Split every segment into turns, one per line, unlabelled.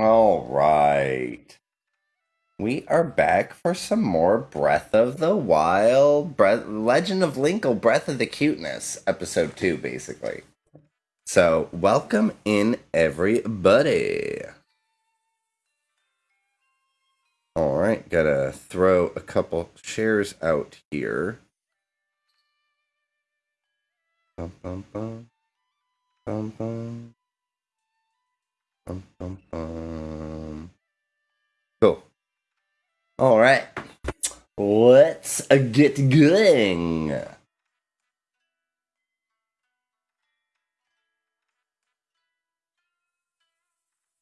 All right. We are back for some more Breath of the Wild, Breath, Legend of Linkle, Breath of the Cuteness, episode two, basically. So, welcome in, everybody. All right, gotta throw a couple shares out here. Bum, bum, bum. Bum, bum. Bum, bum, bum. Cool. All right. Let's get going.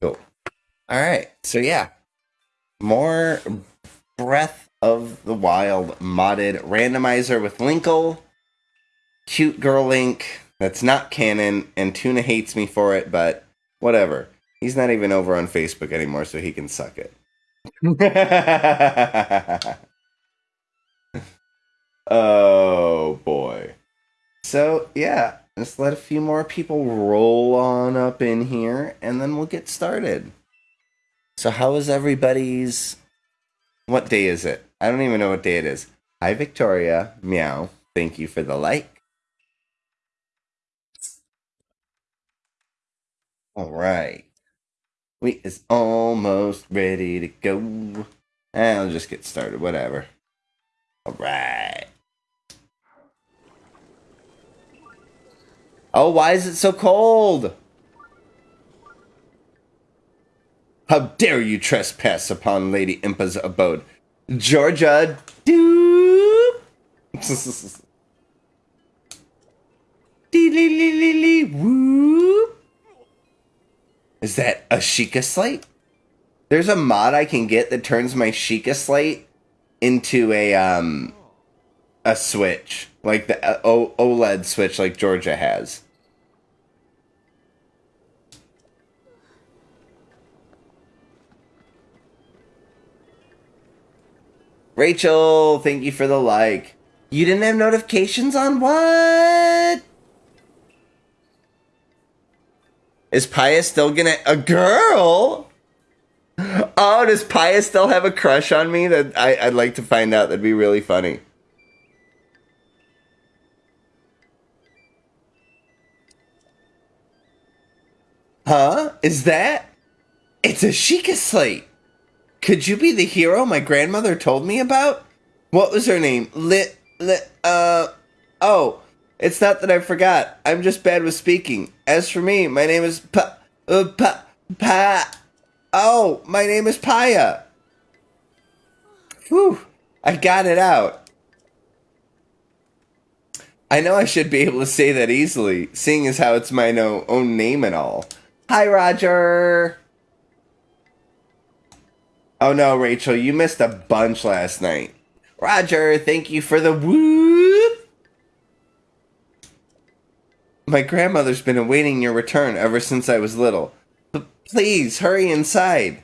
Cool. All right. So, yeah. More Breath of the Wild modded randomizer with Linkle. Cute girl Link. That's not canon, and Tuna hates me for it, but whatever. He's not even over on Facebook anymore, so he can suck it. oh boy. So yeah, just let a few more people roll on up in here and then we'll get started. So how is everybody's what day is it? I don't even know what day it is. Hi Victoria, meow. Thank you for the like. All right. We is almost ready to go. I'll just get started, whatever. Alright. Oh, why is it so cold? How dare you trespass upon Lady Impa's abode? Georgia, doop! Dee whoop! Is that a Sheikah slate? There's a mod I can get that turns my Sheikah slate into a um a switch, like the uh, o- OLED switch like Georgia has. Rachel, thank you for the like. You didn't have notifications on what? Is Paya still gonna a girl? Oh, does Paya still have a crush on me? That I, I'd like to find out. That'd be really funny. Huh? Is that? It's a Sheikah slate. Could you be the hero my grandmother told me about? What was her name? Lit, lit, uh, oh, it's not that I forgot. I'm just bad with speaking. As for me, my name is Pa, uh, Pa, Pa, oh, my name is Paya. Whew, I got it out. I know I should be able to say that easily, seeing as how it's my no, own name and all. Hi, Roger. Oh no, Rachel, you missed a bunch last night. Roger, thank you for the whoop. My grandmother's been awaiting your return ever since I was little. But please, hurry inside.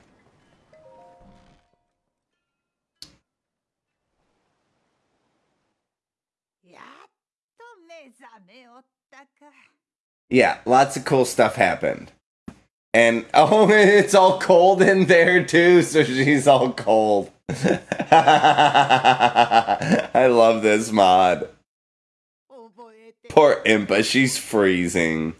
Yeah, lots of cool stuff happened. And oh, it's all cold in there too, so she's all cold. I love this mod. Poor Impa, she's freezing.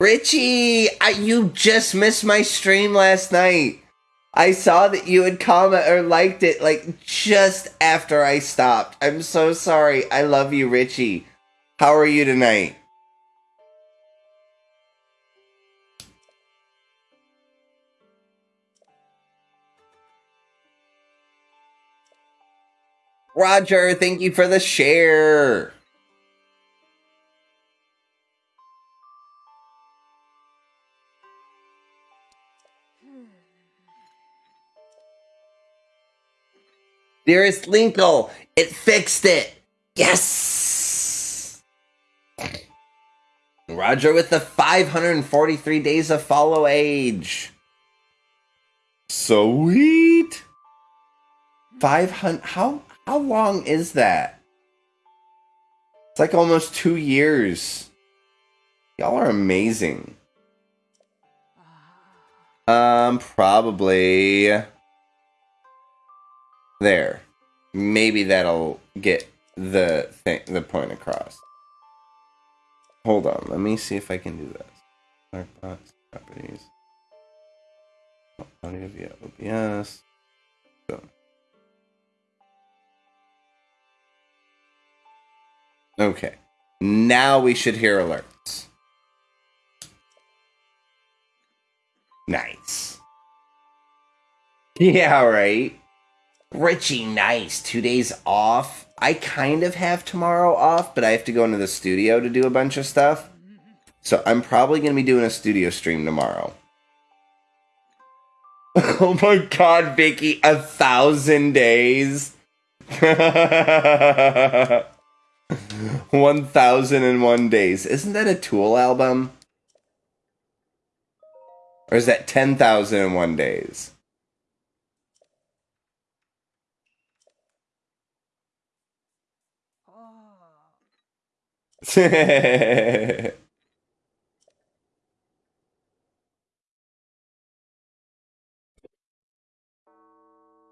Richie, I, you just missed my stream last night. I saw that you had comment or liked it like just after I stopped. I'm so sorry. I love you, Richie. How are you tonight? Roger, thank you for the share. Dearest Linkle, it fixed it. Yes. Roger with the 543 days of follow age. Sweet. 500 how how long is that? It's like almost 2 years. Y'all are amazing. Um, probably there. Maybe that'll get the thing, the point across. Hold on, let me see if I can do this. Markbox properties. Audio via OBS. Boom. Okay. Now we should hear alerts. Nice. Yeah, right. Richie, nice. Two days off. I kind of have tomorrow off, but I have to go into the studio to do a bunch of stuff. So I'm probably going to be doing a studio stream tomorrow. oh my god, Vicky, a thousand days. 1001 days. Isn't that a Tool album? Or is that 10,001 days? Oh.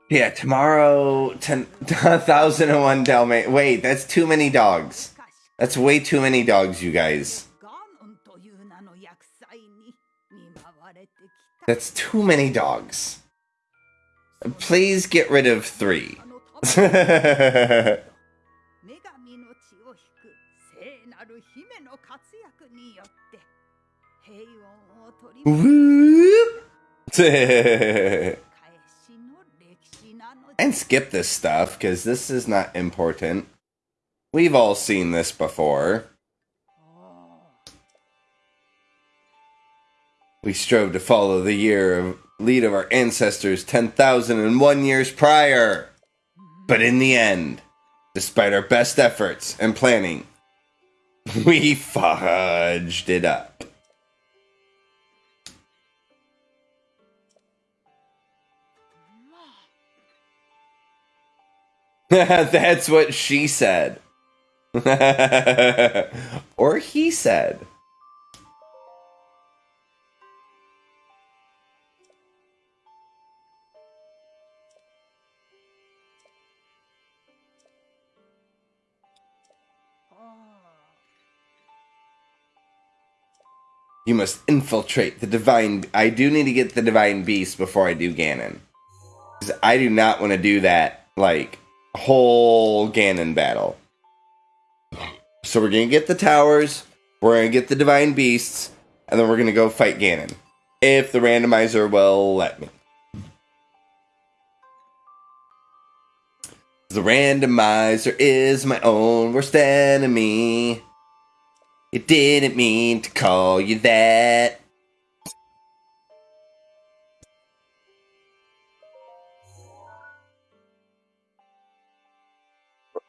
yeah, tomorrow, 10,001 Dalmate. Wait, that's too many dogs. That's way too many dogs, you guys. That's too many dogs. Please get rid of three. and skip this stuff because this is not important. We've all seen this before. We strove to follow the year of lead of our ancestors 10,001 years prior. But in the end, despite our best efforts and planning, we fudged it up. That's what she said. or he said. You must infiltrate the divine. I do need to get the divine beast before I do Ganon. I do not want to do that, like, whole Ganon battle. So we're gonna get the towers, we're gonna get the divine beasts, and then we're gonna go fight Ganon. If the randomizer will let me. The randomizer is my own worst enemy. It didn't mean to call you that.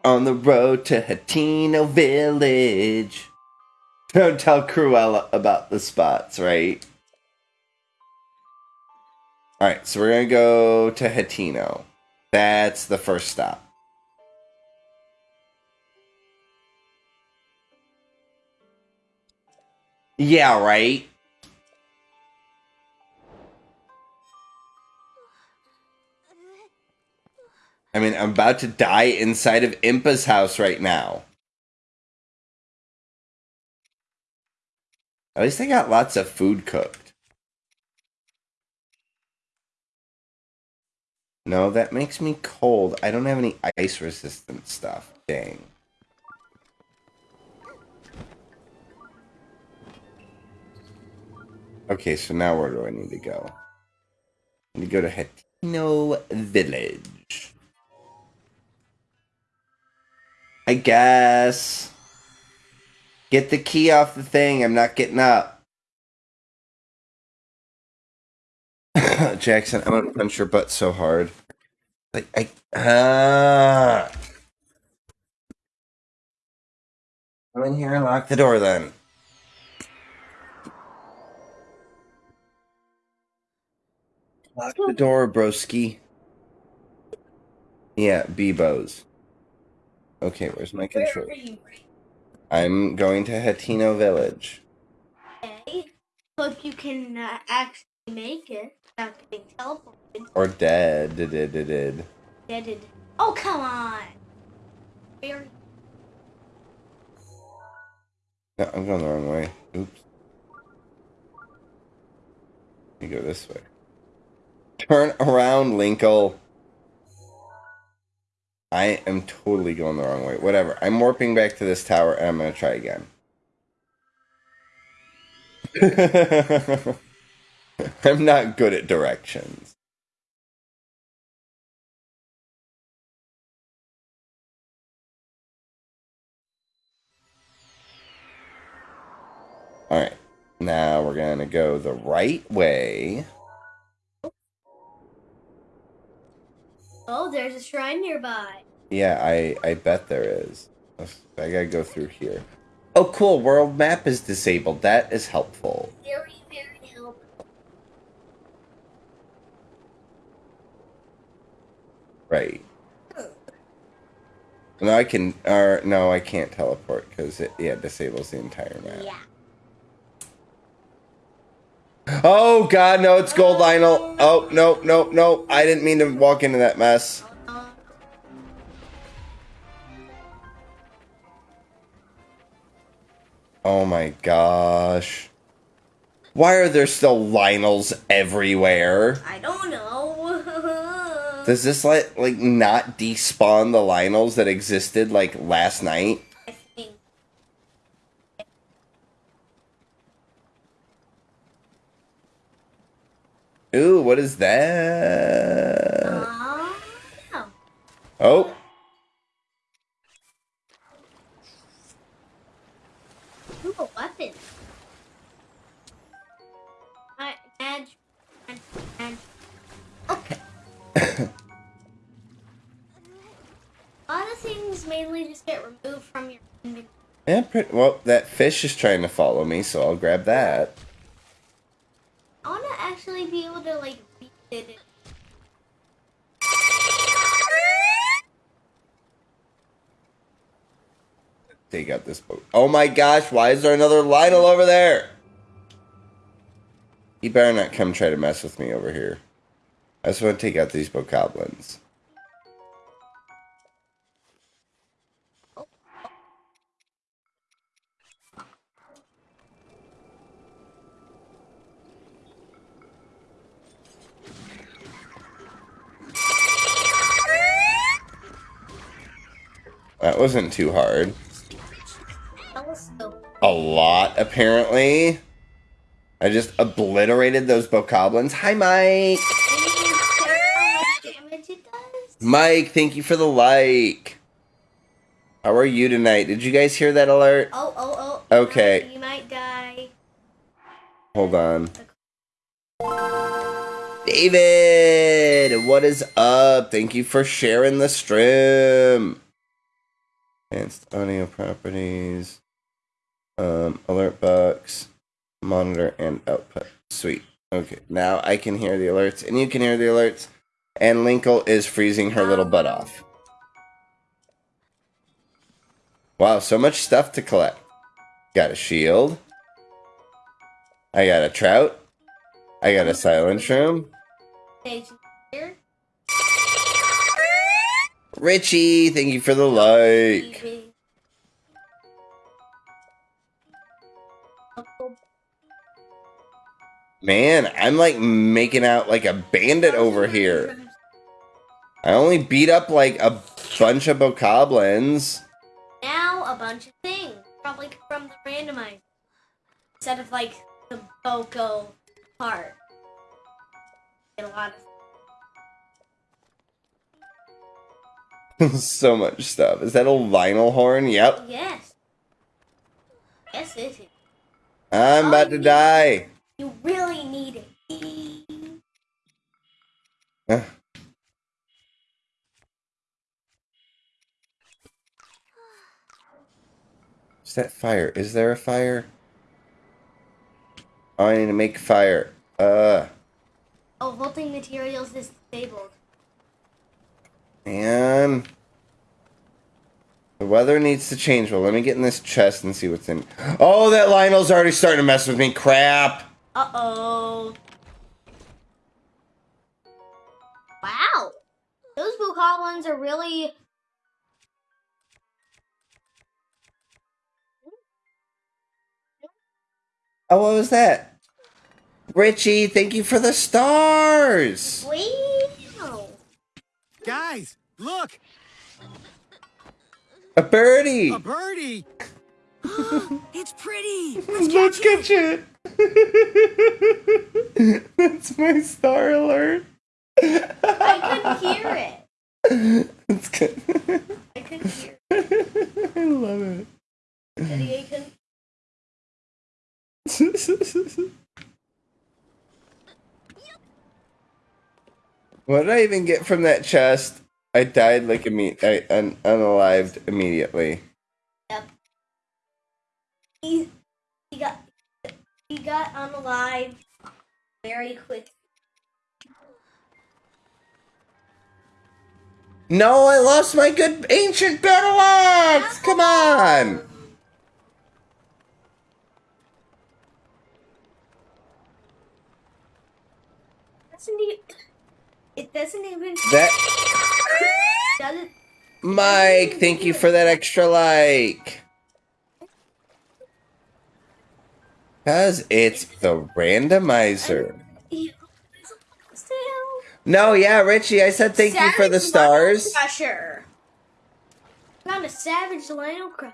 On the road to Hateno Village. Don't tell Cruella about the spots, right? Alright, so we're gonna go to Hateno. That's the first stop. Yeah, right? I mean, I'm about to die inside of Impa's house right now. At least they got lots of food cooked. No, that makes me cold. I don't have any ice resistant stuff. Dang. Okay, so now where do I need to go? I need to go to Hateno Village. I guess. Get the key off the thing. I'm not getting up. Jackson, I'm gonna punch your butt so hard. Like I ah. Come in here and lock the door then. Lock the door, broski. Yeah, Bebo's. Okay, where's my control? I'm going to Hateno Village.
Okay. So if you can uh, ask make it without getting teleported.
Or dead. Did, did, did, did.
Deaded. Oh, come on! Very
No, I'm going the wrong way. Oops. You go this way. Turn around, Linkle. I am totally going the wrong way. Whatever. I'm warping back to this tower and I'm going to try again. I'm not good at directions. All right. Now we're going to go the right way.
Oh, there's a shrine nearby.
Yeah, I I bet there is. I gotta go through here. Oh, cool. World map is disabled. That is helpful.
Very, very helpful.
Right. Oh. No, I can. Or no, I can't teleport because it yeah disables the entire map.
Yeah.
Oh God, no! It's Gold oh, Lynel. Oh no, no, no! I didn't mean to walk into that mess. Oh my gosh. Why are there still Lynels everywhere?
I don't know.
Does this like like not despawn the Lynels that existed like last night?
I think.
Ooh, what is that?
Uh.
Oh,
Ooh, a weapon. I, edge, edge, edge. Okay. a lot of things mainly just get removed from your inventory.
yeah, pretty, well, that fish is trying to follow me, so I'll grab that.
I want to actually be able to like beat it.
Take out this boat. Oh my gosh, why is there another Lynel over there? He better not come try to mess with me over here. I just want to take out these bokoblins. That wasn't too hard.
That was so.
A lot, apparently. I just obliterated those bokoblins. Hi, Mike.
Can you check how much damage it does?
Mike, thank you for the like. How are you tonight? Did you guys hear that alert?
Oh, oh, oh.
Okay.
You might die.
Hold on. David, what is up? Thank you for sharing the stream. Advanced audio properties, um, alert box, monitor, and output. Sweet. Okay, now I can hear the alerts, and you can hear the alerts. And Linkle is freezing her little butt off. Wow, so much stuff to collect. Got a shield. I got a trout. I got a silent.
Stage here.
Richie, thank you for the like. Man, I'm like making out like a bandit over here. I only beat up like a bunch of bokoblins.
Now a bunch of things, probably from the randomizer, instead of like the Boko part. Get a lot of
so much stuff. Is that a vinyl horn? Yep.
yes, yes, it is.
I'm about to die.
You really need it.
Huh. Is that fire? Is there a fire? Oh, I need to make fire. Uh,
Oh, vaulting materials is disabled.
And the weather needs to change. Well, let me get in this chest and see what's in. Oh, that Lynel's already starting to mess with me. Crap.
Uh-oh. Wow. Those Bokoblins are really...
Oh, what was that? Richie, thank you for the stars!
Sweet.
Guys, look!
A birdie.
A birdie! it's pretty!
Let's catch it. That's my star alert.
I couldn't hear it.
That's good.
I couldn't hear it.
I love it.
Daddy, I couldn't.
What did I even get from that chest? I died like imme- I un- unalived immediately.
Yep. He he got he got unalive very quick.
No, I lost my good ancient battle axe. Come on.
Doesn't it doesn't even
That
doesn't
Mike, thank you for that extra like. Cause it's the randomizer. No, yeah, Richie, I said thank you for the stars.
Crusher. Found a savage Lynel crusher.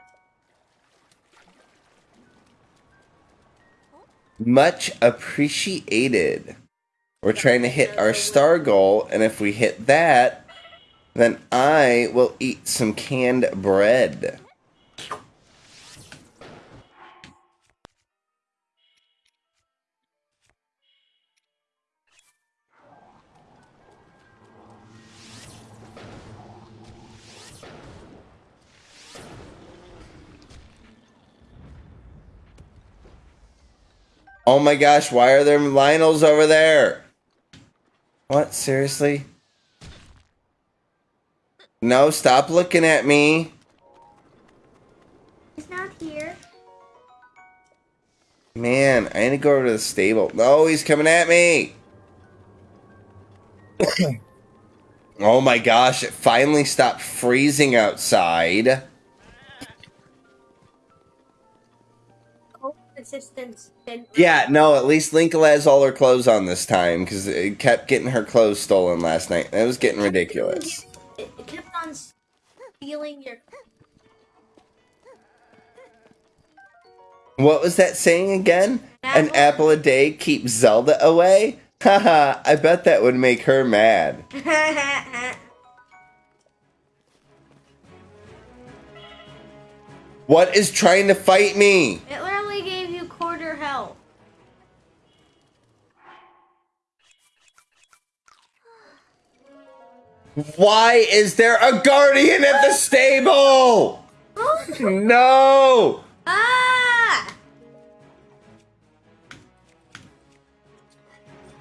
Much appreciated. We're trying to hit our star goal, and if we hit that, then I will eat some canned bread. Oh my gosh, why are there Lynels over there? What, seriously? No, stop looking at me.
He's not here.
Man, I need to go over to the stable. No, he's coming at me. oh my gosh, it finally stopped freezing outside.
Hope assistance didn't.
Yeah, no, at least Linka has all her clothes on this time because it kept getting her clothes stolen last night. It was getting ridiculous.
It, kept on stealing your.
What was that saying again? An
Apple.
apple a day keeps Zelda away? Haha, I bet that would make her mad. What is trying to fight me?
it literally gave
Why is there a guardian at the stable? No!
ah!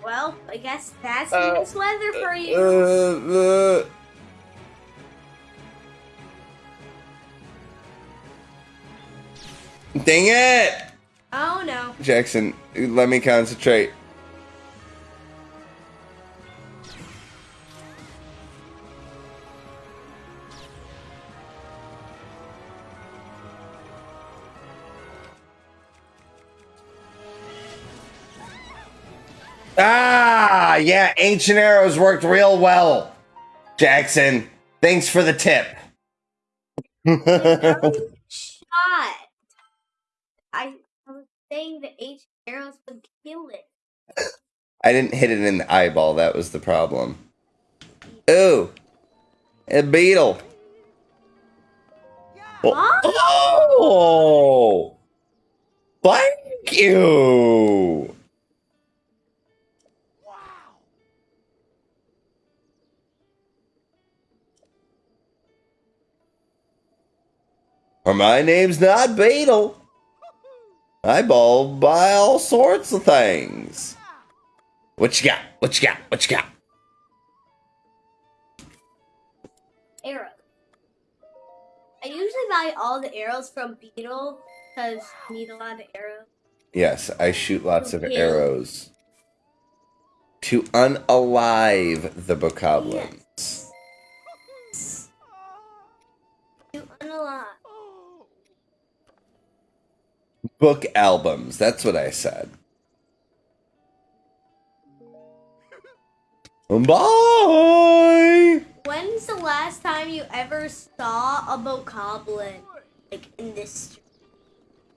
Well, I guess that's
Uh,
nice weather for you.
Uh, uh. Dang it!
oh no.
Jackson, let me concentrate. Ah, yeah, ancient arrows worked real well. Jackson, thanks for the tip.
Shot. I, was saying the H arrows would kill it.
I didn't hit it in the eyeball. That was the problem. Ooh, a beetle. Oh, oh, thank you. Or my name's not Beedle. I ball by all sorts of things. What you got? What you got? What you got?
Arrow. I usually buy all the arrows from Beedle because I need a lot of arrows.
Yes, I shoot lots of arrows to unalive the bokoblins. Book albums. That's what I said. Bye.
When's the last time you ever saw a bokoblin? Like in this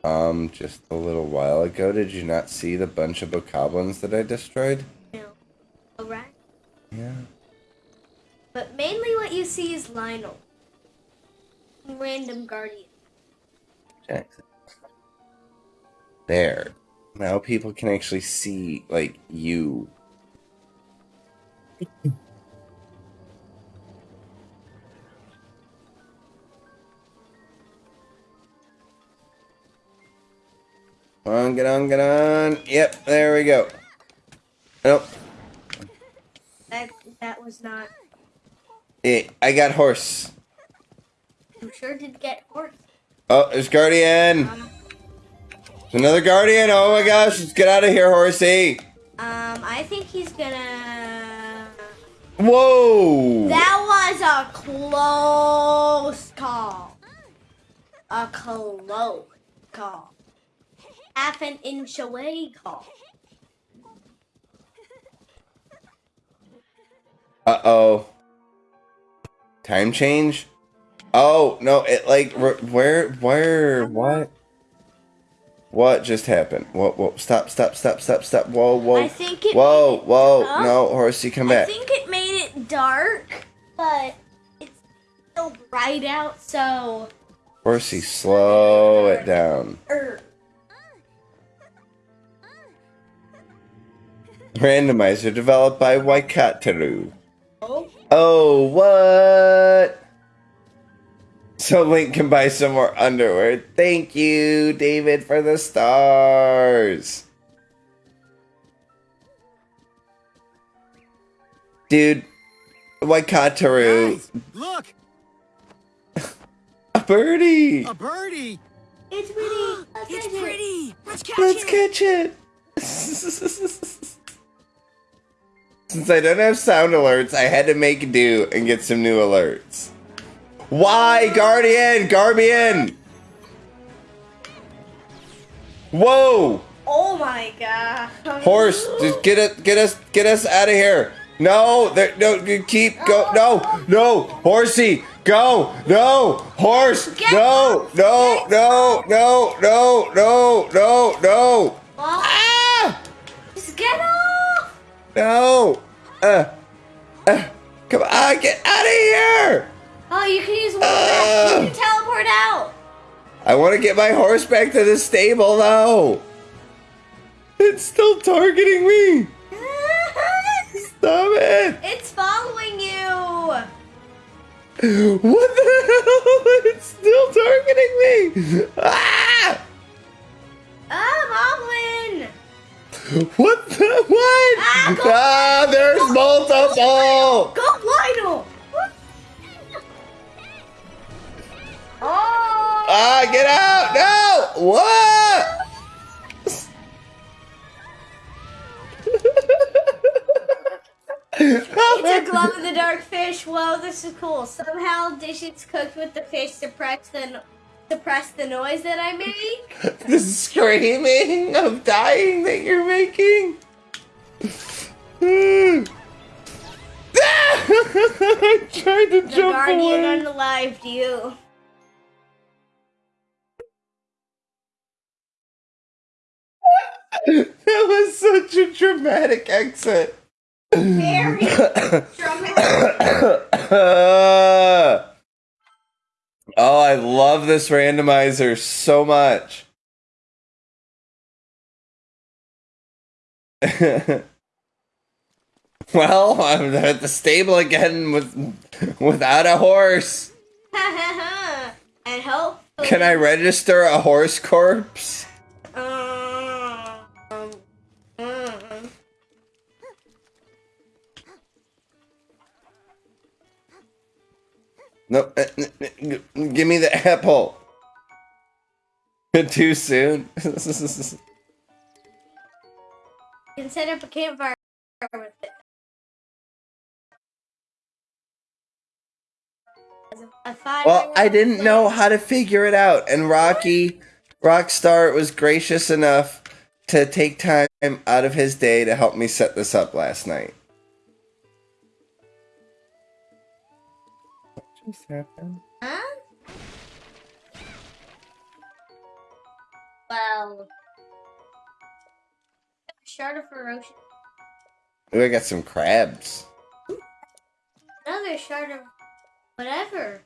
Um, just a little while ago, did you not see the bunch of bokoblins that I destroyed?
you know, alright?
Yeah.
But mainly what you see is Lynel. Random guardian.
Jackson. There. Now people can actually see, like, you. Come on, get on, get on. Yep, there we go. Nope.
That that was not
Eh, I got horse.
you sure did get horse.
Oh, there's Guardian.
Um,
There's another Guardian. Oh my gosh, let's get out of here, horsey.
um I think he's gonna
Whoa.
That was a close call. A close call. Half an inch away call.
Uh oh. Time change? Oh, no, it like, where, where, what? What just happened? Whoa, whoa, stop, stop, stop, stop, stop. Whoa, whoa.
I think it
Whoa, whoa, no, horsey, come back.
I think it made it dark, but it's still bright out, so.
Horsey, slow it down.
Er,
Randomizer developed by Waikataru.
oh,
Oh, what? So Link can buy some more underwear. Thank you, David, for the stars. Dude, Waikataru,
Guys, look,
a birdie.
a birdie.
it's pretty. Let's
It's
catch it.
pretty. Let's catch
Let's
it.
catch it. Since I don't have sound alerts, I had to make do and get some new alerts. Why, Guardian? Garbian! Whoa!
Oh my god.
Horse, just get it, get us, get us out of here. No, there, no, keep go. No, no, horsey, go. No, horse, no, no, no, no, no, no, no, no. Ah!
just get off!
No. Uh, uh, come on, get out of here.
Oh, you can use one
Uh.
You can teleport out.
I want to get my horse back to the stable, though. It's still targeting me. Stop it.
it's following you.
What the hell? It's still targeting me. Ah!
Ah, Moblin.
What the what?
Ah,
Ah, there's multiple.
Go, Lynel. Oh.
Ah, get out! No! What?
It's a glow in the dark fish. Whoa, this is cool. Somehow dishes cooked with the fish suppress the suppress the noise that I make.
the screaming of dying that you're making. I tried to
The
jump
guardian
away.
unalived you.
That was such a dramatic exit.
Very dramatic.
oh, I love this randomizer so much. well, I'm at the stable again with without a horse.
and hope.
Can I register a horse corpse? No, uh, n- n- g- give me the apple. Too soon.
You can set up a campfire with it.
Well, I didn't know how to figure it out, and Rocky, Rockstar was gracious enough to take time out of his day to help me set this up last night. What?
Huh? Well, shard of ferocious.
Ooh, I got some crabs.
Another shard of whatever.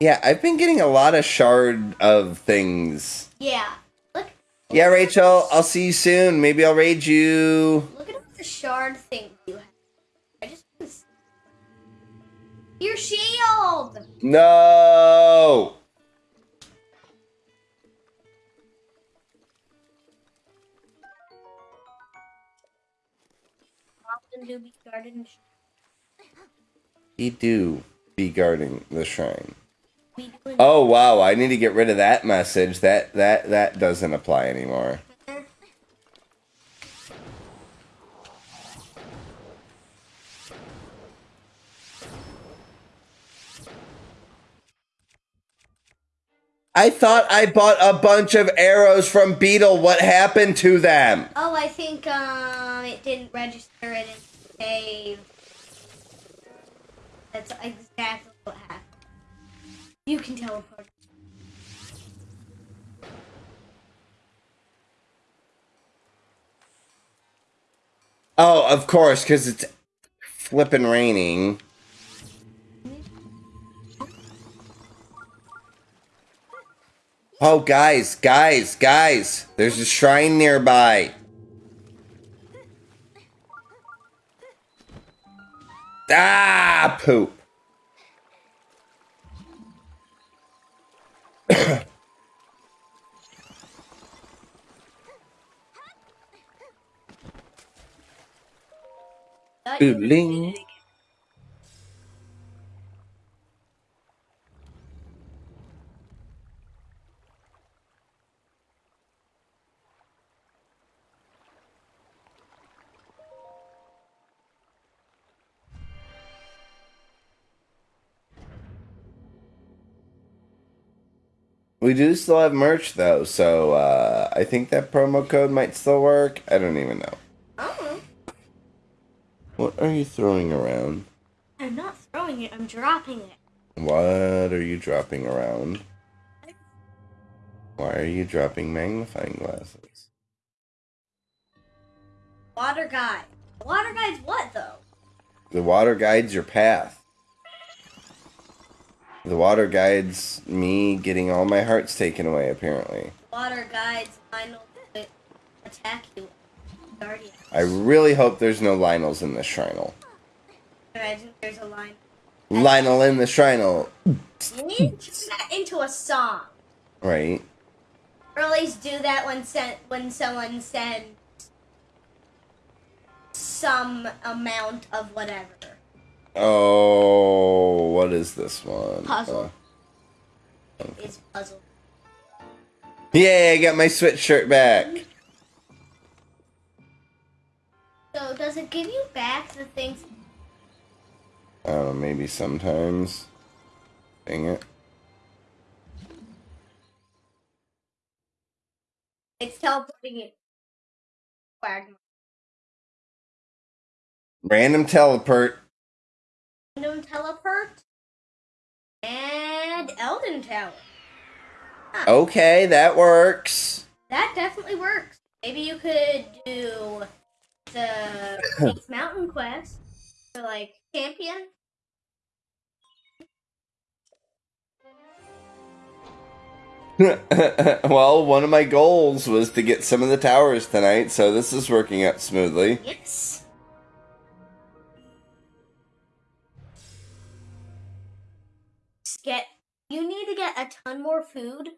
Yeah, I've been getting a lot of shard of things.
Yeah. Look.
Yeah, Rachel, I'll see you soon. Maybe I'll raid you.
Look at all the shard things you have. Your shield.
No!
Often do be guarded.
He do be guarding the shrine. Oh wow, I need to get rid of that message. That that that doesn't apply anymore. I thought I bought a bunch of arrows from Beedle. What happened to them?
Oh, I think um it didn't register it in save. That's exactly what happened. You can teleport.
Oh, of course, because it's flipping raining. Oh, guys, guys, guys, there's a shrine nearby. Ah, poop.
Thought
We do still have merch though, so uh, I think that promo code might still work. I don't even know.
Oh,
What are you throwing around?
I'm not throwing it. I'm dropping it.
What are you dropping around? Why are you dropping magnifying glasses?
Water guide. Water guide's what though?
The water guides your path. The water guides me getting all my hearts taken away, apparently.
Water guide's final to attack you. Guardian.
I really hope there's no Lynels in this Shrinal.
Imagine there's a line.
Lynel in the Shrinal,
You need to turn that into a song.
right?
Or at least do that when sent when someone sends some amount of whatever.
Oh, what is this one?
Puzzle.
Uh,
Is puzzle.
yay, I got my sweatshirt back.
So does it give you back the things?
I don't know, maybe sometimes. Dang it.
It's teleporting it.
Random teleport.
Random teleport. And Eldin Tower.
Okay, that works.
That definitely works. Maybe you could do the Mountain Quest for like champion.
well, one of my goals was to get some of the towers tonight, so this is working out smoothly.
Yes. Get you need to get a ton more food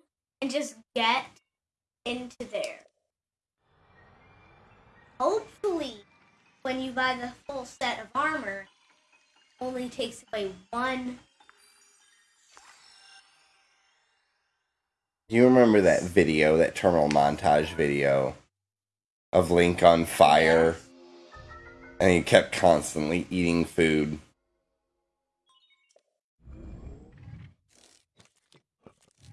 and just get into there. Hopefully, when you buy the full set of armor, only takes away one.
Do you remember that video, that terminal montage video of Link on fire? And he kept constantly eating food.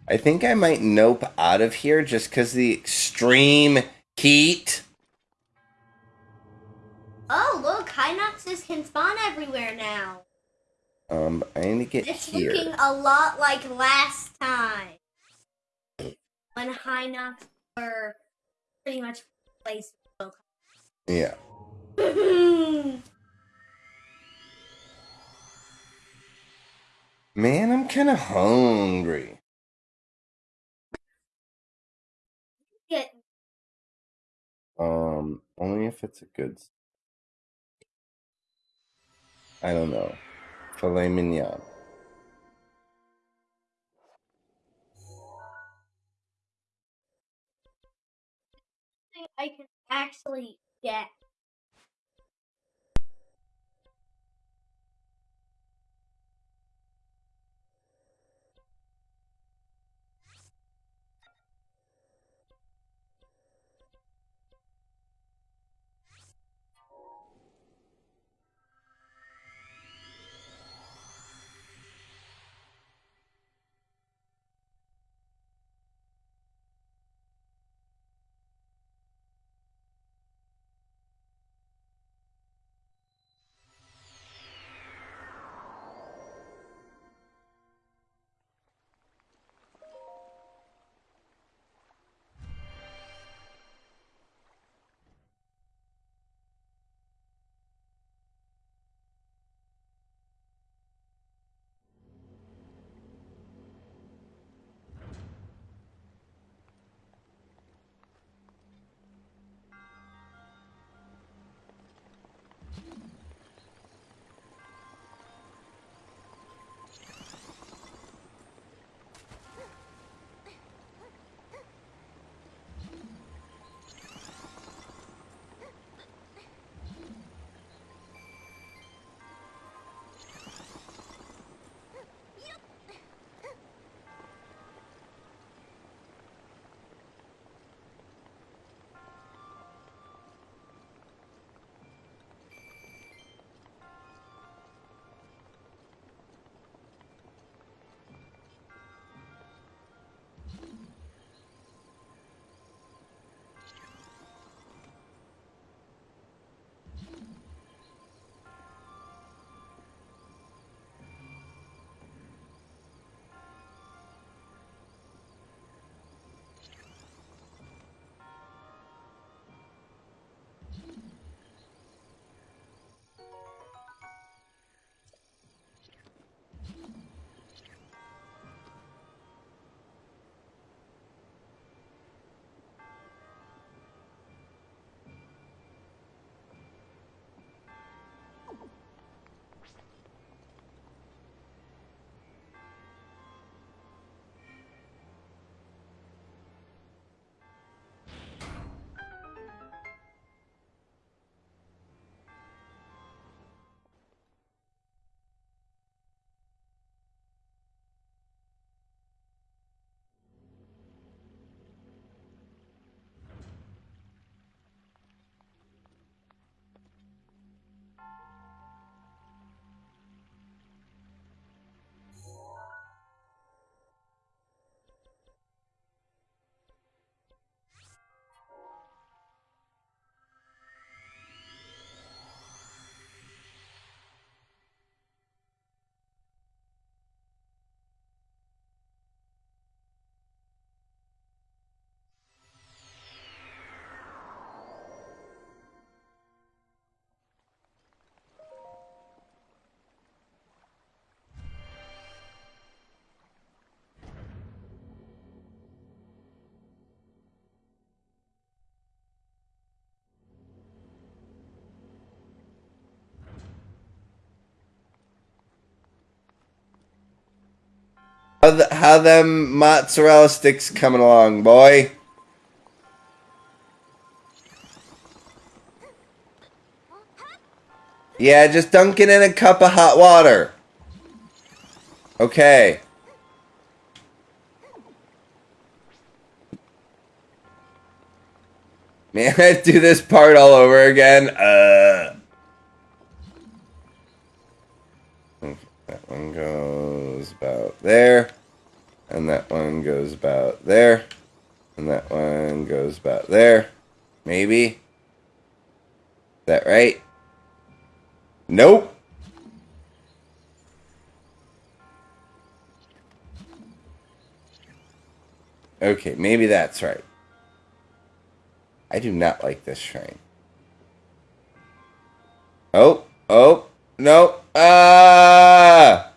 I think I might nope out of here just because the extreme heat.
Oh, look, Hinoxes can spawn everywhere now.
Um, I need to get
It's
here.
looking a lot like last time. When Hinox were pretty much placed.
Yeah. Man, I'm kind of hungry. Um, only if it's a good. I don't know. Filet mignon.
I can actually get.
How, the, how them mozzarella sticks coming along, boy? Yeah, just dunk it in a cup of hot water. Okay. Man, I do this part all over again. Uh. Goes about there. and that one goes about there, and that one goes about there. Maybe. Is that right? Nope. Okay, maybe that's right. I do not like this shrine. Oh, oh, no. Ah!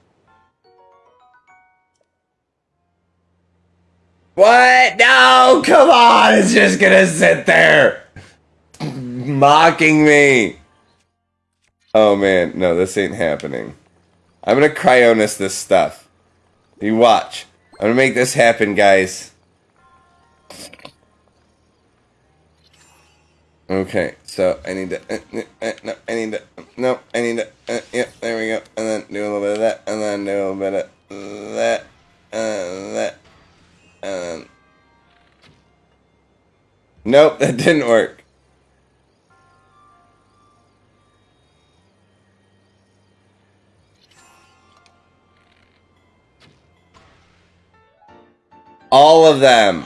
What? No, come on. It's just gonna sit there. Mocking me. Oh man, no, this ain't happening. I'm gonna cryonis this stuff. You watch. I'm gonna make this happen, guys. Okay, so I need to, uh, uh, uh, no, I need to, no, I need to, uh, yep, there we go, and then do a little bit of that, and then do a little bit of that, and that, and nope, that didn't work. All of them.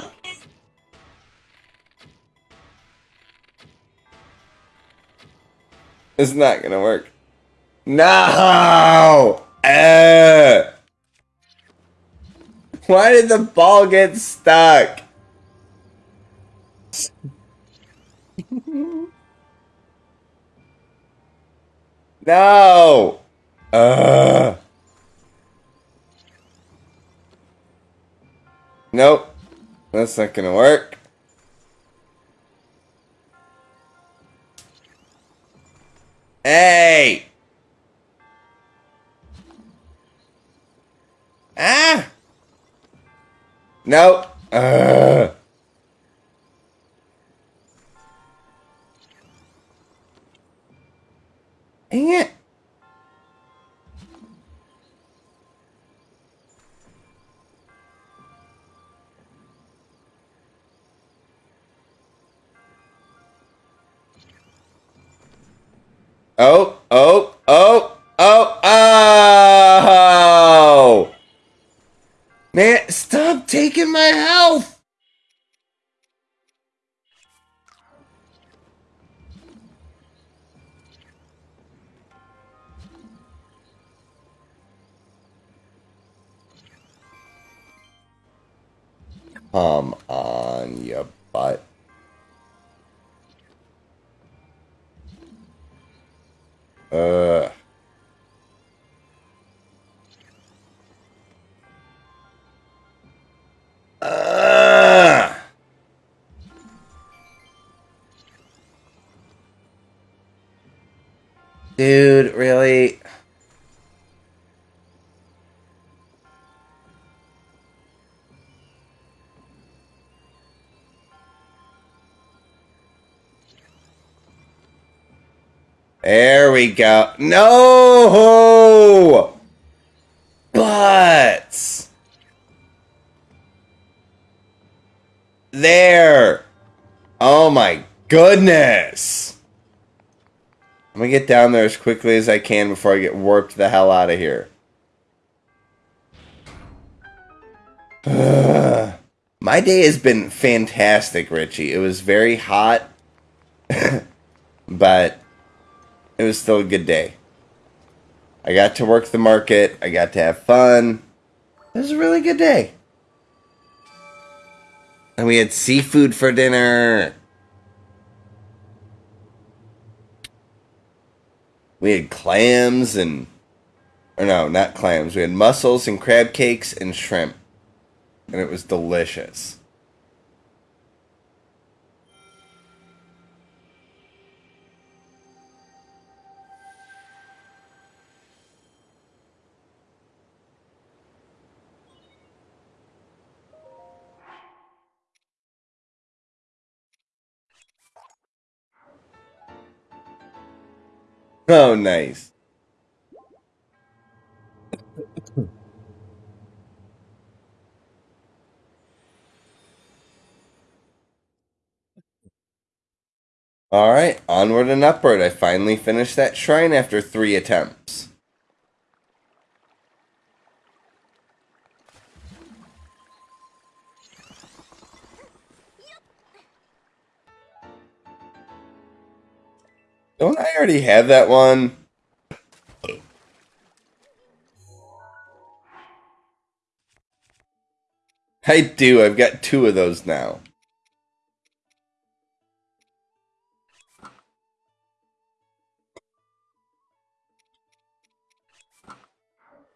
It's not gonna work. No! Uh. Why did the ball get stuck? no! Uh. Nope. That's not gonna work. Hey! Ah! Nope. Ugh. Dang it. Oh, oh, Dude, really? There we go. No! Butts! There! Oh my goodness! Get down there as quickly as I can before I get warped the hell out of here. My day has been fantastic, Richie. It was very hot, but it was still a good day. I got to work the market. I got to have fun. It was a really good day. And we had seafood for dinner. We had clams and. Or no, not clams. We had mussels and crab cakes and shrimp. And it was delicious. Oh, nice. All right, onward and upward. I finally finished that shrine after three attempts. Don't I already have that one? I do. I've got two of those now.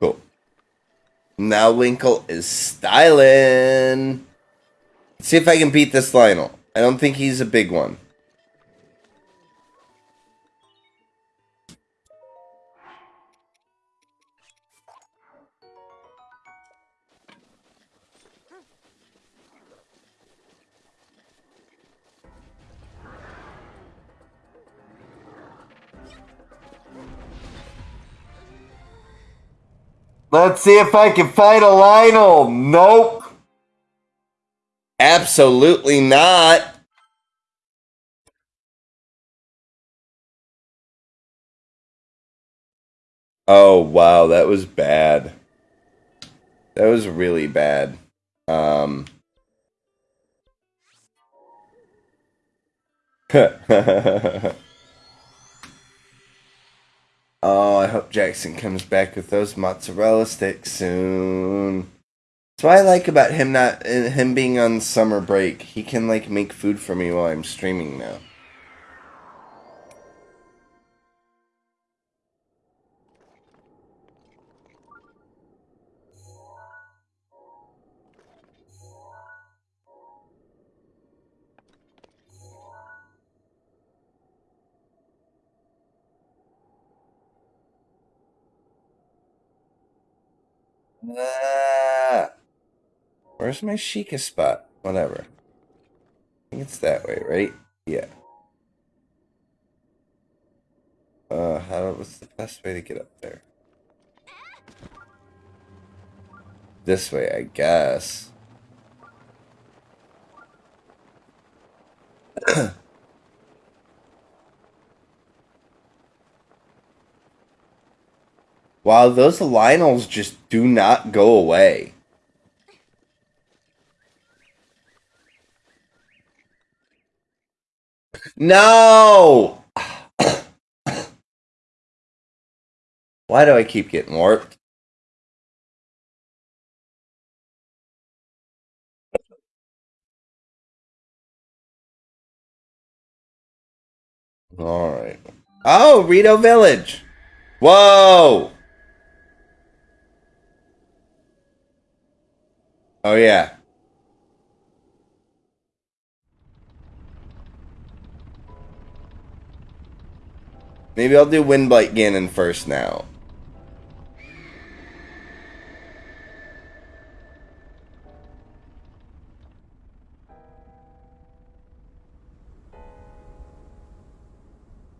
Cool. Now Linkle is styling. Let's see if I can beat this Lynel. I don't think he's a big one. Let's see if I can fight a Lynel. Nope. Absolutely not. Oh, wow. That was bad. That was really bad. Um. Oh, I hope Jackson comes back with those mozzarella sticks soon. That's what I like about him not him being on summer break. He can like make food for me while I'm streaming now. Ah. where's my Sheikah spot? Whatever. I think it's that way, right? Yeah. Uh, how, what's the best way to get up there? This way, I guess. wow, those Lynels just do not go away. No! Why do I keep getting warped? Alright. Oh, Rito Village! Whoa! Oh, yeah. Maybe I'll do Windblight Ganon first now.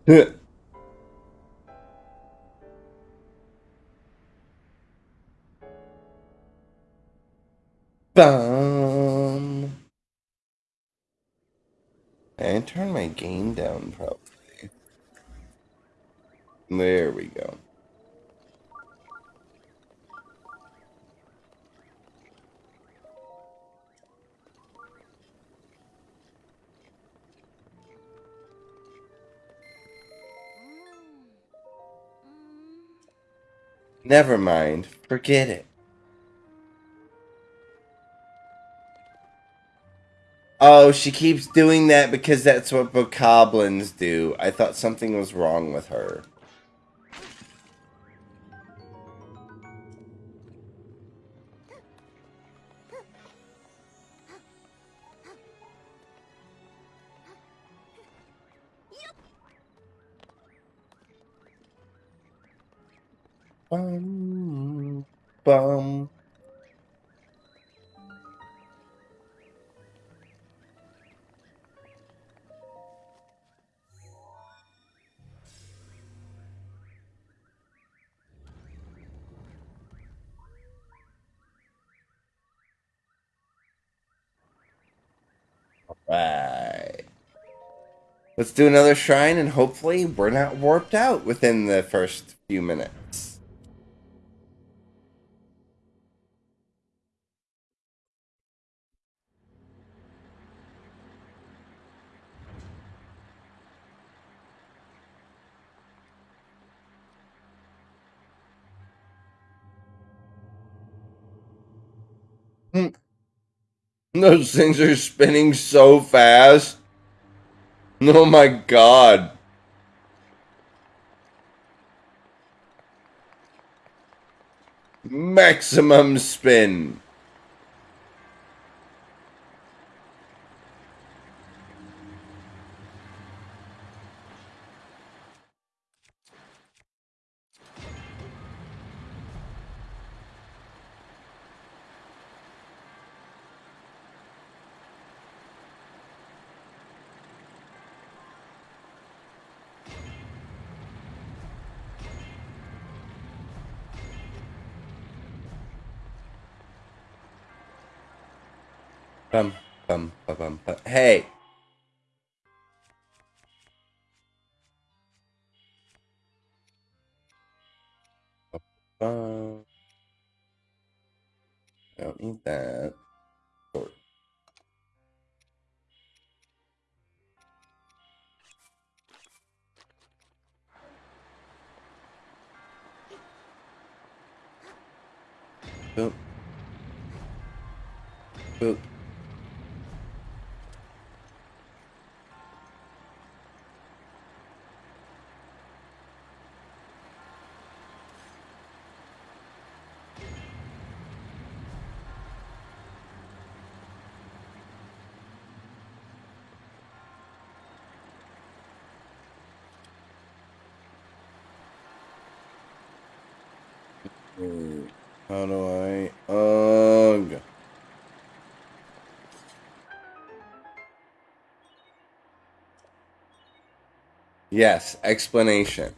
Bum. And turn my gain down probably. There we go. Never mind. Forget it. Oh, she keeps doing that because that's what bokoblins do. I thought something was wrong with her. Bum, bum. Right. Let's do another shrine and hopefully we're not warped out within the first few minutes. Those things are spinning so fast. Oh my god. Maximum spin. Yes, explanation.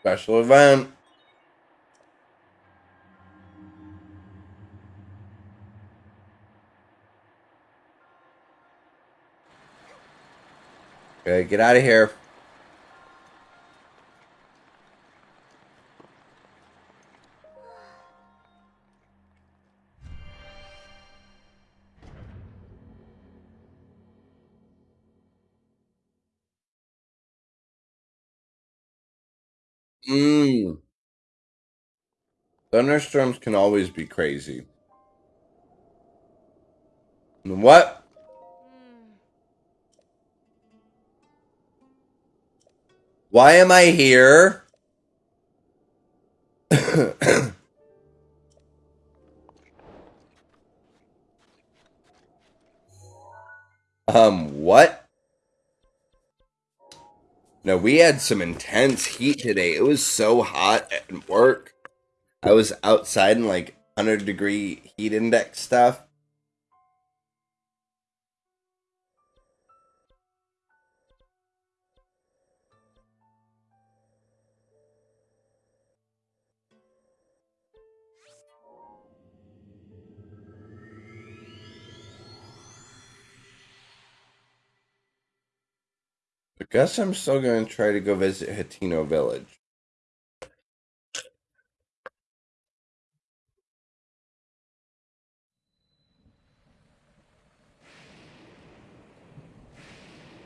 Special event. Okay, get out of here. Thunderstorms can always be crazy. What? Why am I here? um, what? No, we had some intense heat today. It was so hot at work. I was outside in like 100 degree heat index stuff. I guess I'm still going to try to go visit Hateno Village.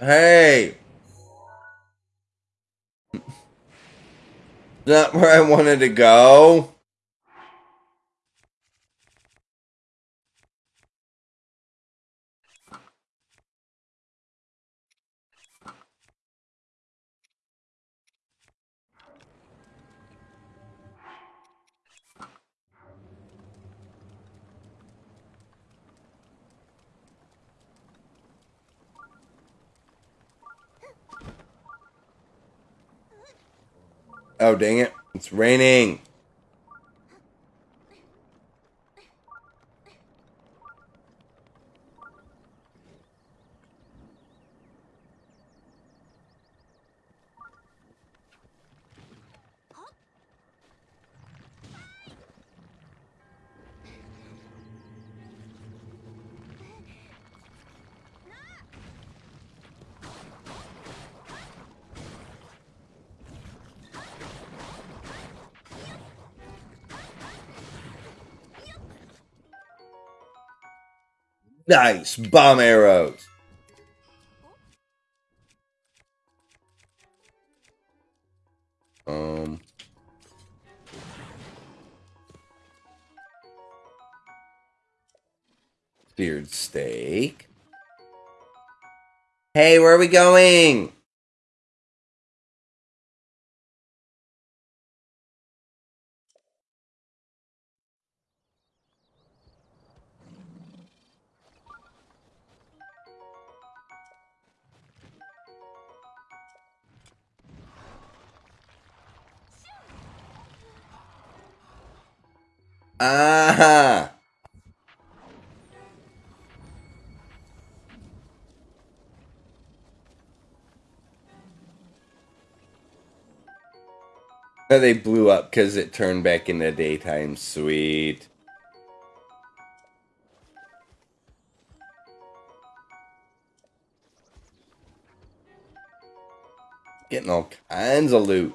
Hey! Not where I wanted to go. Oh, dang it. It's raining. Nice! Bomb arrows! Um... Beard steak. Hey, where are we going? Ah. Oh, they blew up because it turned back into daytime. Sweet. Getting all kinds of loot.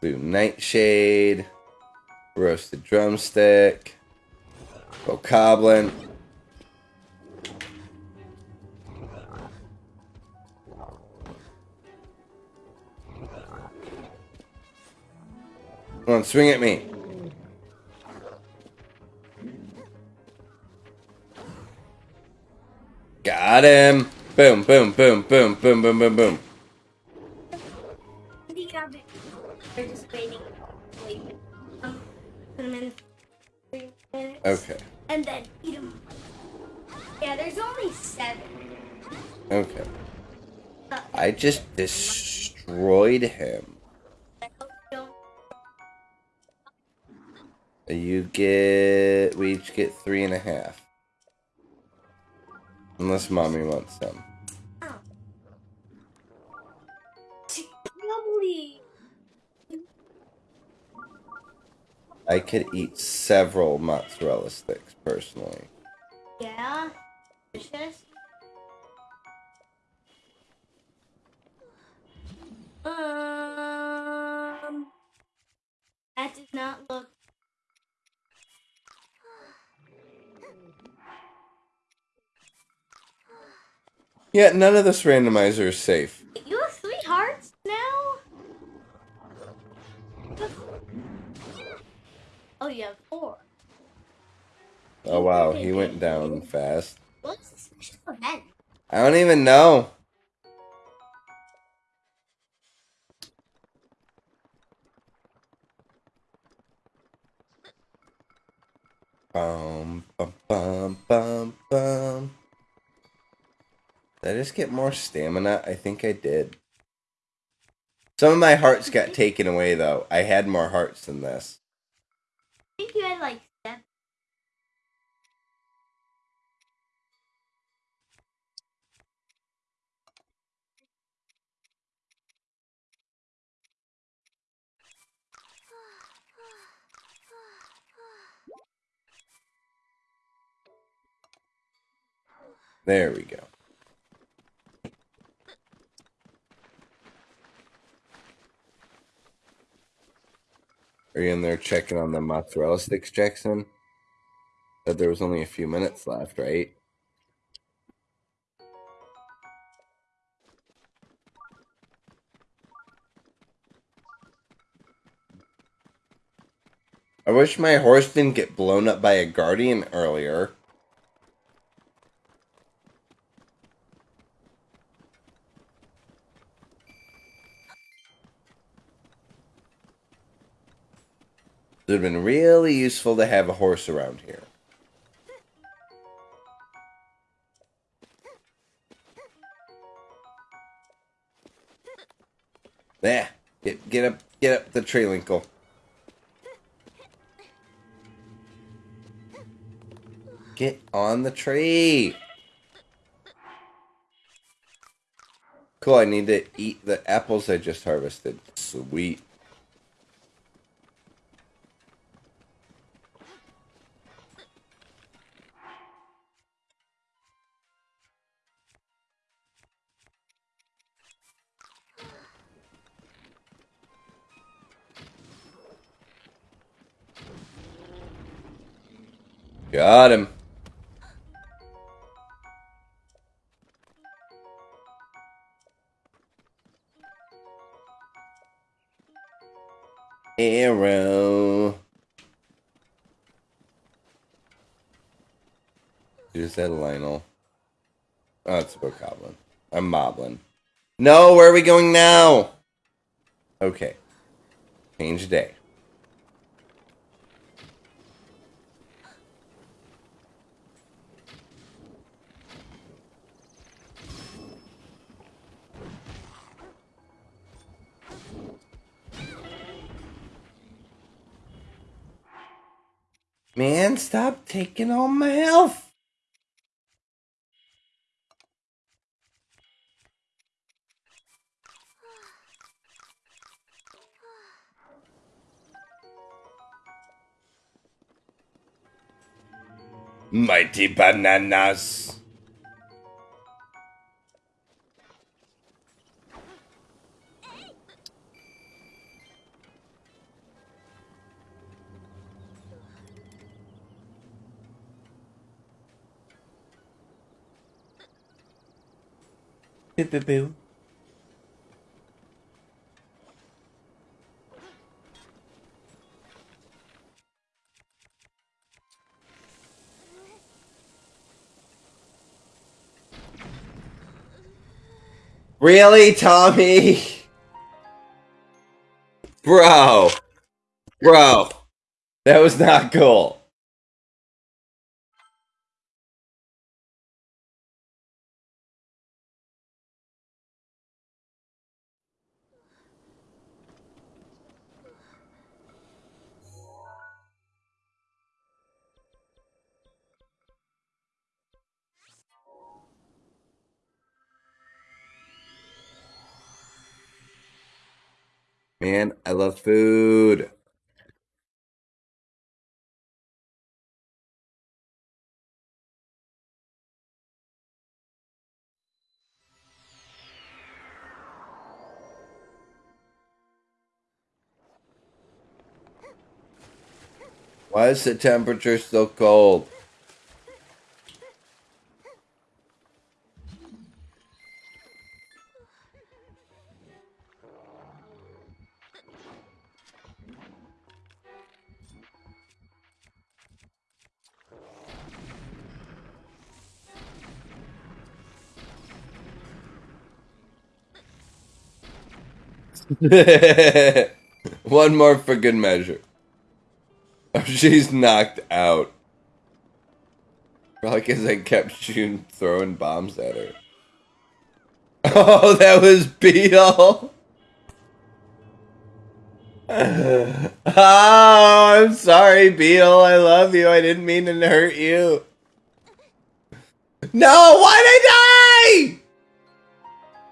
Blue nightshade. Roasted drumstick. Bokoblin. Come on, swing at me. Got him. Boom, boom, boom, boom, boom, boom, boom, boom.
Just
destroyed him.
You
get. We each get three and a half. Unless mommy wants some. I could eat several mozzarella sticks personally.
Yeah,
none of this randomizer is safe.
You have three hearts now? Oh, you have four.
Oh wow, he went down fast.
What's the special event?
I don't even know. Just get more stamina? I think I did. Some of my hearts got taken away though. I had more hearts than this.
I think you had like seven.
There we go. Are you in there checking on the mozzarella sticks, Jackson? Said there was only a few minutes left, right? I wish my horse didn't get blown up by a guardian earlier. It would have been really useful to have a horse around here. There. Get get up get up the tree linkle. Get on the tree. Cool, I need to eat the apples I just harvested. Sweet. Got him. Arrow. Is that Lynel? Oh, it's a Bokoblin. I'm Moblin. No, where are we going now? Okay. Change day. Man, stop taking all my health. Mighty bananas. Boo boo. Really, Tommy? Bro. Bro. That was not cool. Man, I love food. Why is the temperature so cold? One more for good measure. Oh, she's knocked out. Probably because I kept shooting, throwing bombs at her. Oh, that was Beedle. oh, I'm sorry, Beedle. I love you. I didn't mean to hurt you. No, why'd I die?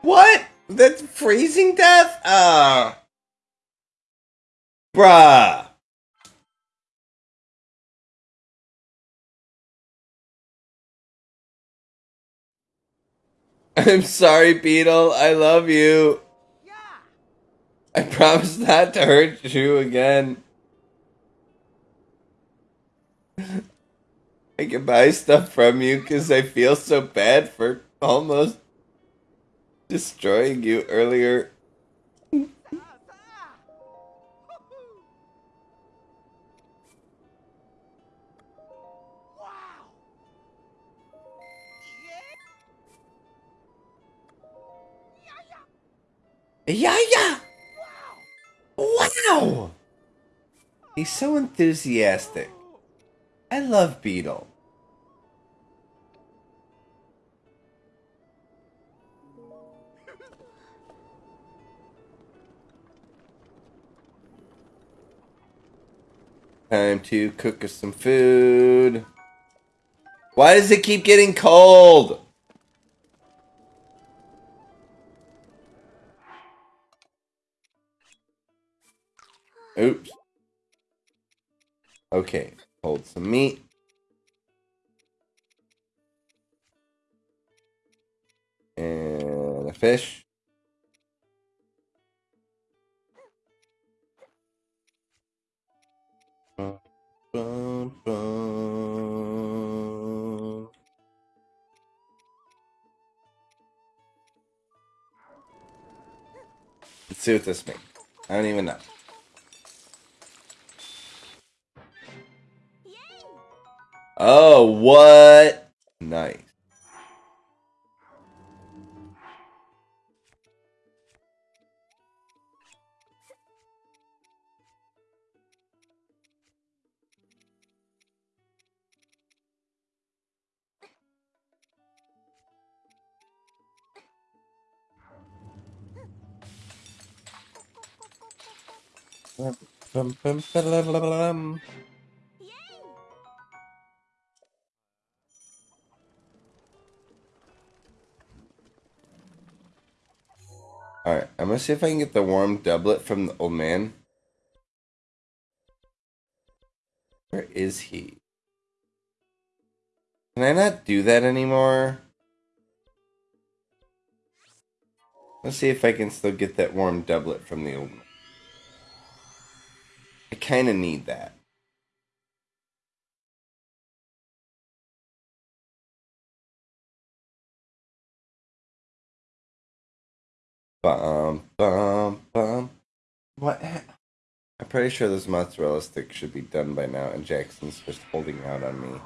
What? That's freezing death? Ah. Bruh. I'm sorry, Beedle. I love you. I promise not to hurt you again. I can buy stuff from you because I feel so bad for almost destroying you earlier. Yeah, yeah. Wow. Wow! He's so enthusiastic. I love Beedle. Time to cook us some food. Why does it keep getting cold? Oops. Okay, hold some meat. And a fish. See what this makes. I don't even know. Oh, what? Nice. Alright, I'm gonna see if I can get the warm doublet from the old man. Where is he? Can I not do that anymore? Let's see if I can still get that warm doublet from the old man. I kinda need that. Bum, bum, bum. What? I'm pretty sure those mozzarella sticks should be done by now, and Jackson's just holding out on me.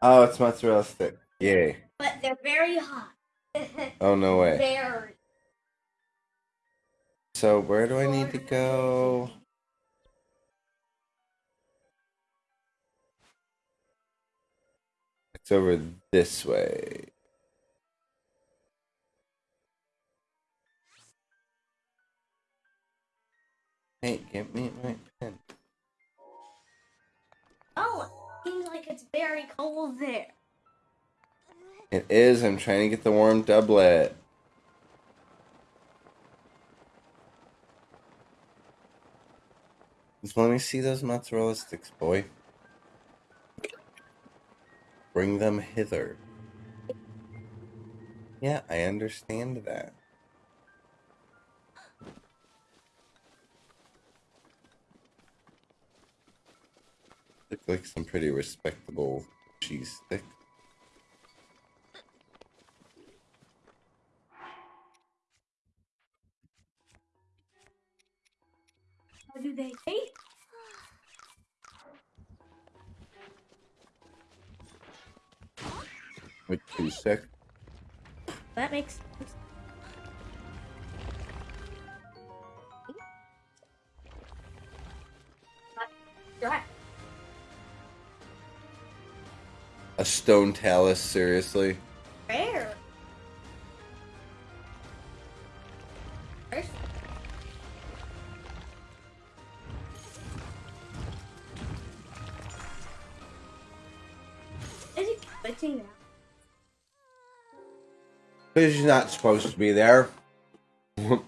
Oh, it's mozzarella stick. Yay.
But they're very hot.
Oh, no way.
very.
So, where do I need to go? It's over this way. Hey, give me my pen.
It's very cold there.
It is. I'm trying to get the warm doublet. Just let me see those mozzarella sticks, boy. Bring them hither. Yeah, I understand that. Look like some pretty respectable cheese stick.
How do they taste?
Like two sec.
That makes sense. Right.
A stone talus, seriously?
Rare. First. Is it glitching now?
You're not supposed to be there. oh,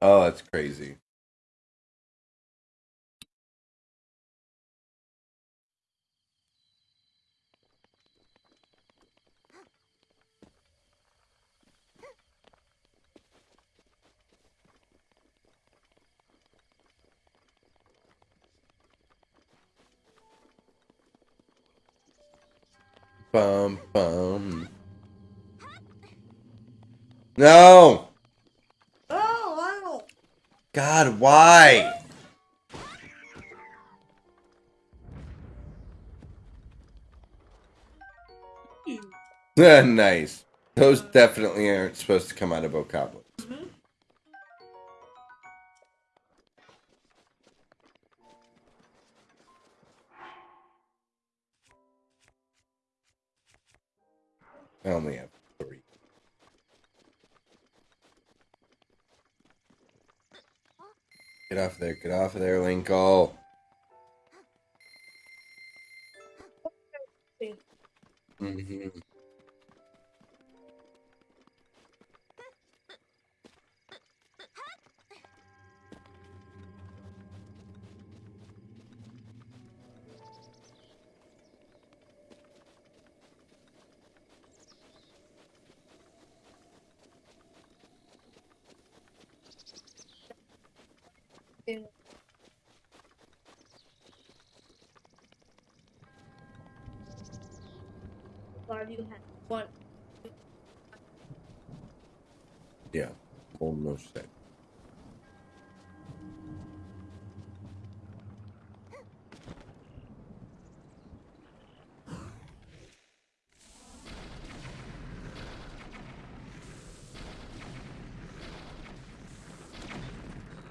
that's crazy. Bum bum. No!
Oh.
God, why? nice. Those definitely aren't supposed to come out of Okabla. I only have three. Get off there, get off of there, Linkle.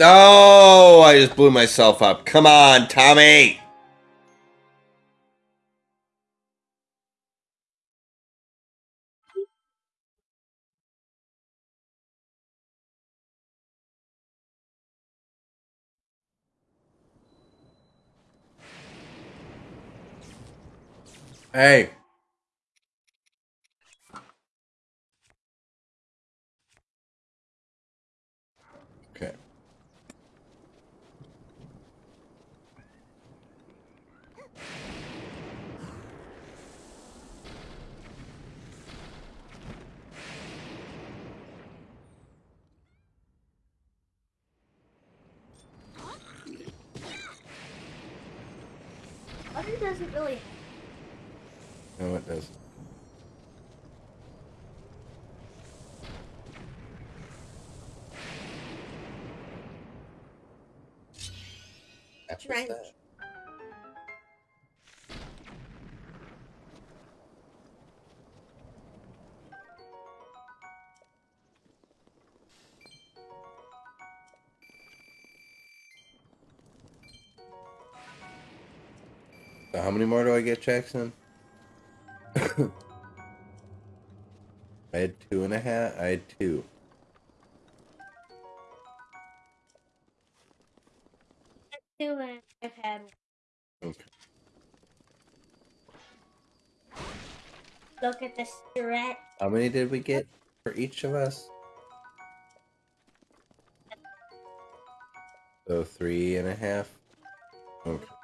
Oh, I just blew myself up. Come on, Tommy. Jackson? I had two and a half. I had two.
Two and I've had.
Okay.
Look at the stretch.
How many did we get for each of us? So three and a half. Okay.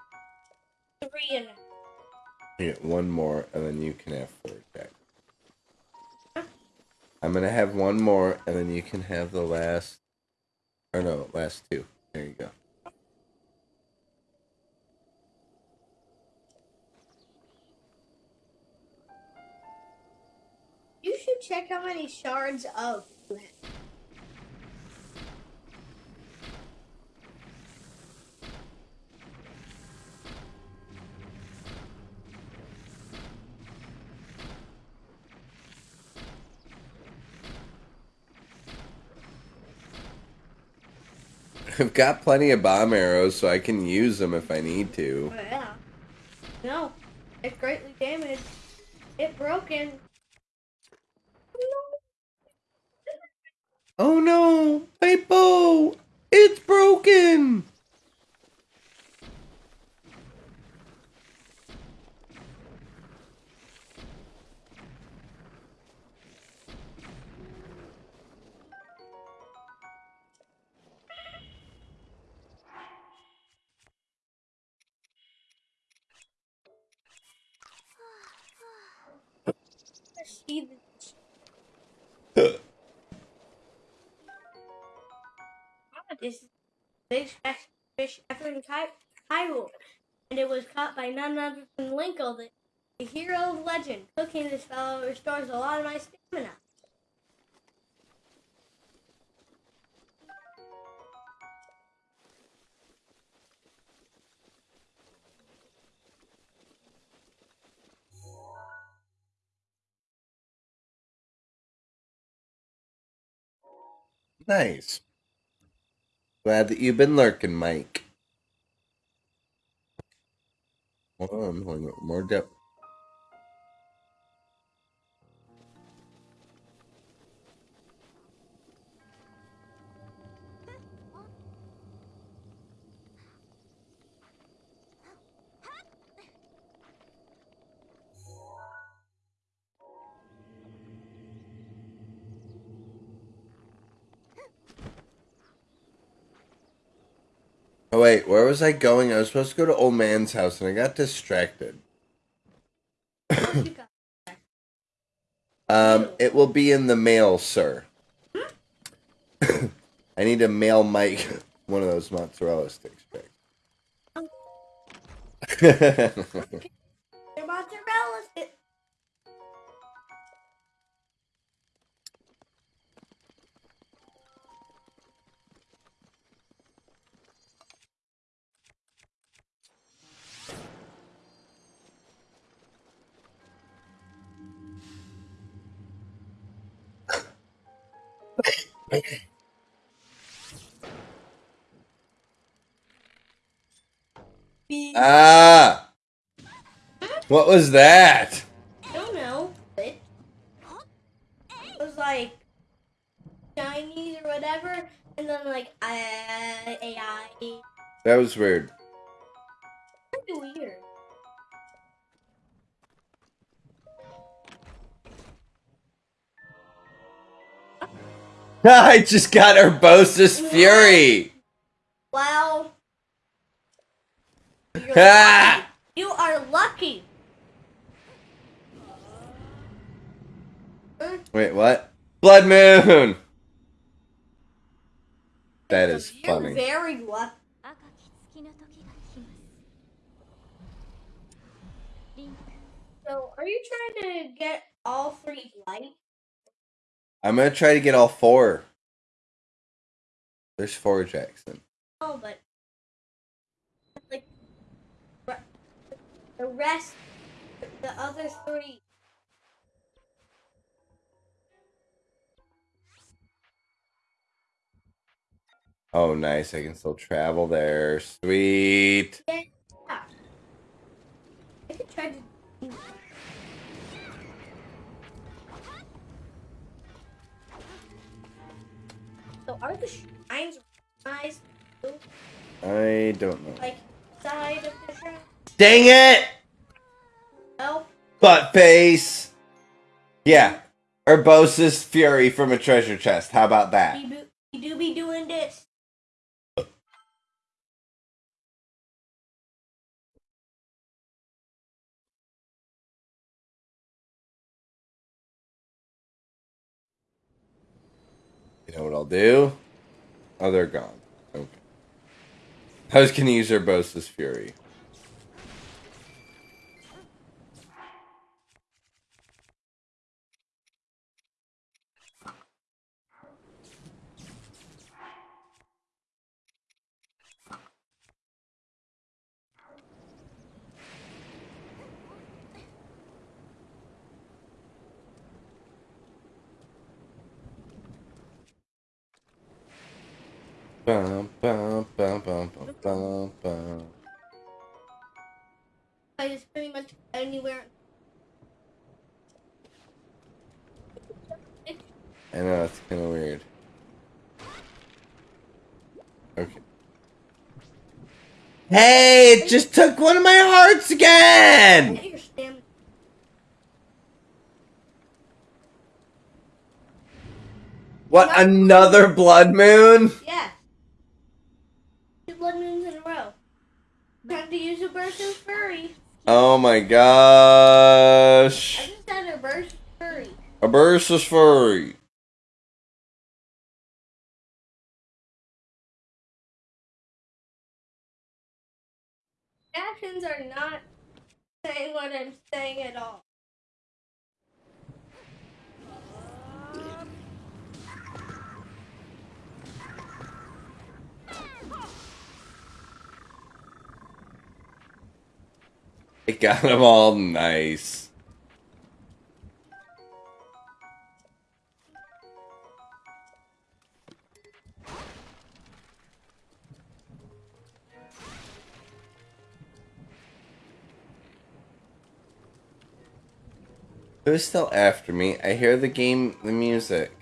Get one more, and then you can have four, Jack. Ah. I'm gonna have one more, and then you can have the last. Or no, last two. There you go.
You should check how many shards of.
I've got plenty of bomb arrows, so I can use them if I need to.
Oh, yeah. No, it's greatly damaged. It broken.
Oh no, my bow! It's broken!
Is big fish- Ephraim Ky- Hyrule, and it was caught by none other than Linkle, the, the hero of legend. Cooking this fellow restores a lot of my stamina.
Nice. Glad that you've been lurking, Mike. Hold on, I'm pulling more depth. Oh wait, where was I going? I was supposed to go to old man's house and I got distracted.
What you got?
Um, it will be in the mail, sir. I need to mail Mike one of those mozzarella sticks back. was that?
I don't know. It was like Chinese or whatever, and then like uh, AI.
That was weird.
Pretty weird.
I just got Urbosa's Fury!
Well,
Ah!
lucky. you are lucky. Hmm?
Wait, what? Blood Moon! That is funny.
very. So, are you trying to get all three lights?
I'm gonna try to get all four. There's four Jackson.
Oh, but like the rest, the other three
Oh, nice. I can still travel there. Sweet.
Yeah. I could try to. So are the shrines nice?
I don't know.
Like side of the shrine?
Dang it!
No.
Butt face! Yeah. Urbosa's Fury from a treasure chest. How about that? I'll do? Oh, they're gone. Okay. Was gonna use Urbosa's Fury. Bum, bum, bum, bum.
I just pretty much anywhere.
I know, it's kind of weird. Okay. Hey, it just took one of my hearts again!
Get your stamina.
What, another blood moon?
Yeah. Two blood moons in a row. Time to use Urbosa's Fury.
Oh my
I
gosh.
just had a burst furry.
Urbosa's Fury.
Actions are not saying what I'm saying at all.
It got them all nice. Who's still after me? I hear the game, the music.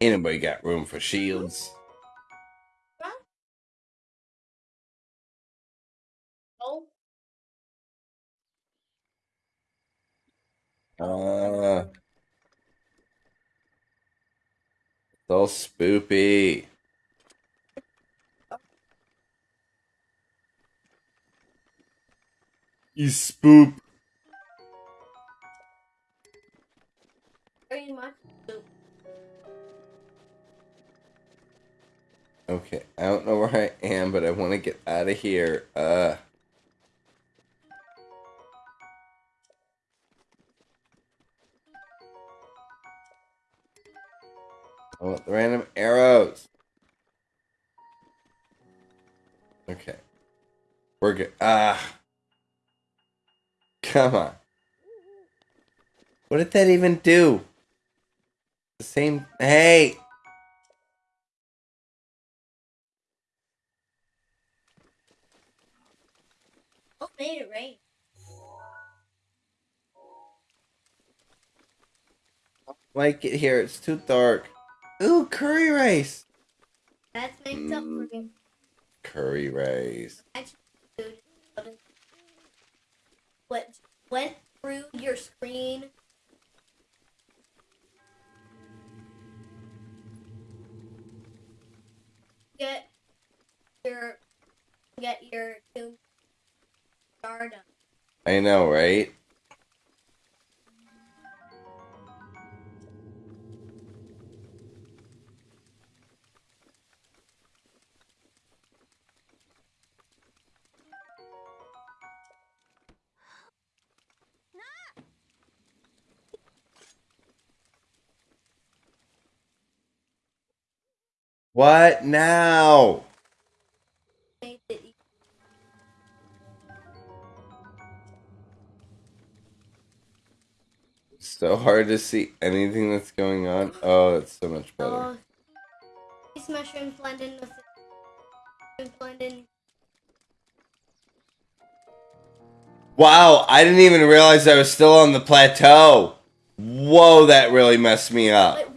Anybody got room for shields? Uh, all spoopy. You spoop.
very much. so.
Okay. where I am, but I want to get out of here. Uh. I want the random arrows. Okay. We're good. Ah. Come on. What did that even do? The same. Hey!
What made it rain?
Like it here. It's too dark. Ooh, curry rice.
That's mixed up for mm. me.
Curry rice.
What went through your screen? Get your get your tomb star done.
I know, right? What now? So hard to see anything that's going on. Oh, it's so much better.
Oh, these mushrooms blend in with the blend in.
Wow, I didn't even realize I was still on the plateau. Whoa, that really messed me up.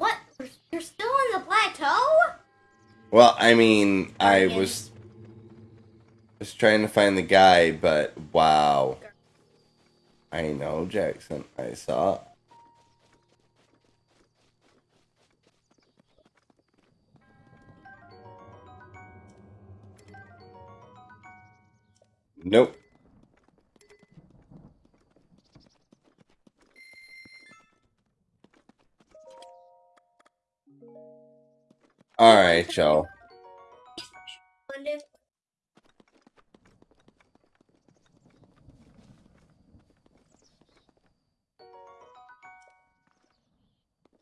Well, I mean, I was was trying to find the guy, but wow. I know, Jackson. I saw. Nope. All right, y'all.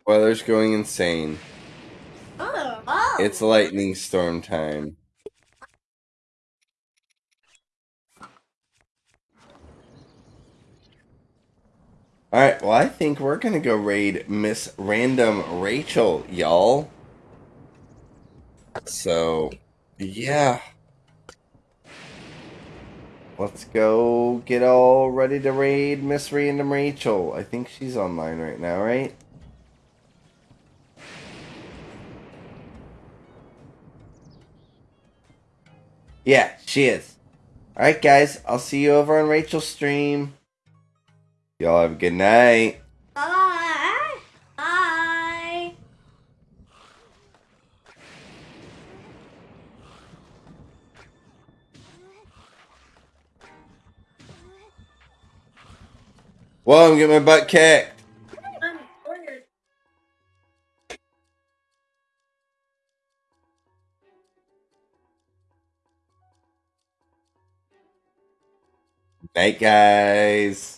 Weather's going insane.
Oh, oh.
It's lightning storm time. Alright, well, I think we're gonna go raid Miss Random Rachel, y'all. So, yeah. Let's go get all ready to raid Miss Random Rachel. I think she's online right now, right? Yeah, she is. Alright, guys, I'll see you over on Rachel's stream. Y'all have a good night.
Bye. Bye.
Whoa, I'm getting my butt kicked. Night, guys.